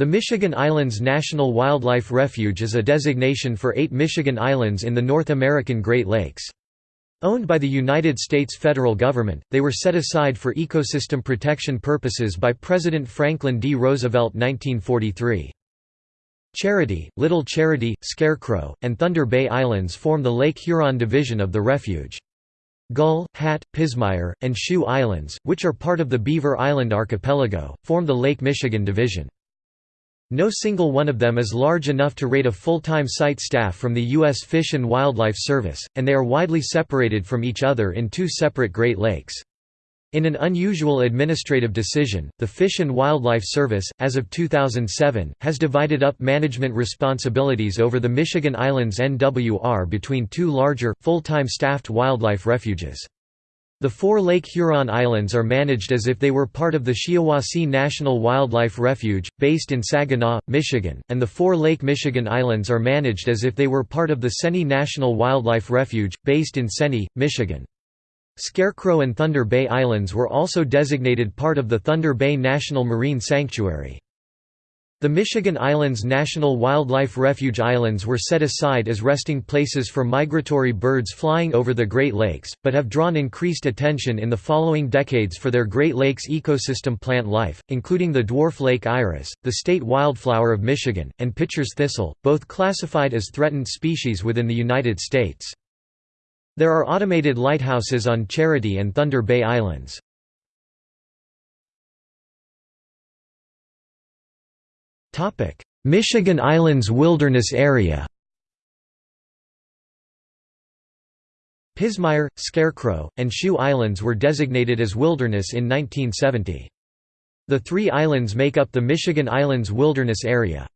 The Michigan Islands National Wildlife Refuge is a designation for eight Michigan islands in the North American Great Lakes. Owned by the United States federal government, they were set aside for ecosystem protection purposes by President Franklin D. Roosevelt 1943. Charity, Little Charity, Scarecrow, and Thunder Bay Islands form the Lake Huron division of the refuge. Gull, Hat, Pismire, and Shoe Islands, which are part of the Beaver Island archipelago, form the Lake Michigan division. No single one of them is large enough to rate a full-time site staff from the U.S. Fish and Wildlife Service, and they are widely separated from each other in two separate Great Lakes. In an unusual administrative decision, the Fish and Wildlife Service, as of 2007, has divided up management responsibilities over the Michigan Islands NWR between two larger, full-time staffed wildlife refuges. The four Lake Huron Islands are managed as if they were part of the Shiawassee National Wildlife Refuge, based in Saginaw, Michigan, and the four Lake Michigan Islands are managed as if they were part of the Seney National Wildlife Refuge, based in Seney, Michigan. Scarecrow and Thunder Bay Islands were also designated part of the Thunder Bay National Marine Sanctuary. The Michigan Islands National Wildlife Refuge Islands were set aside as resting places for migratory birds flying over the Great Lakes, but have drawn increased attention in the following decades for their Great Lakes ecosystem plant life, including the dwarf lake iris, the state wildflower of Michigan, and Pitcher's thistle, both classified as threatened species within the United States. There are automated lighthouses on Charity and Thunder Bay Islands. Michigan Islands Wilderness Area Pismire, Scarecrow, and Shoe Islands were designated as wilderness in 1970. The three islands make up the Michigan Islands Wilderness Area.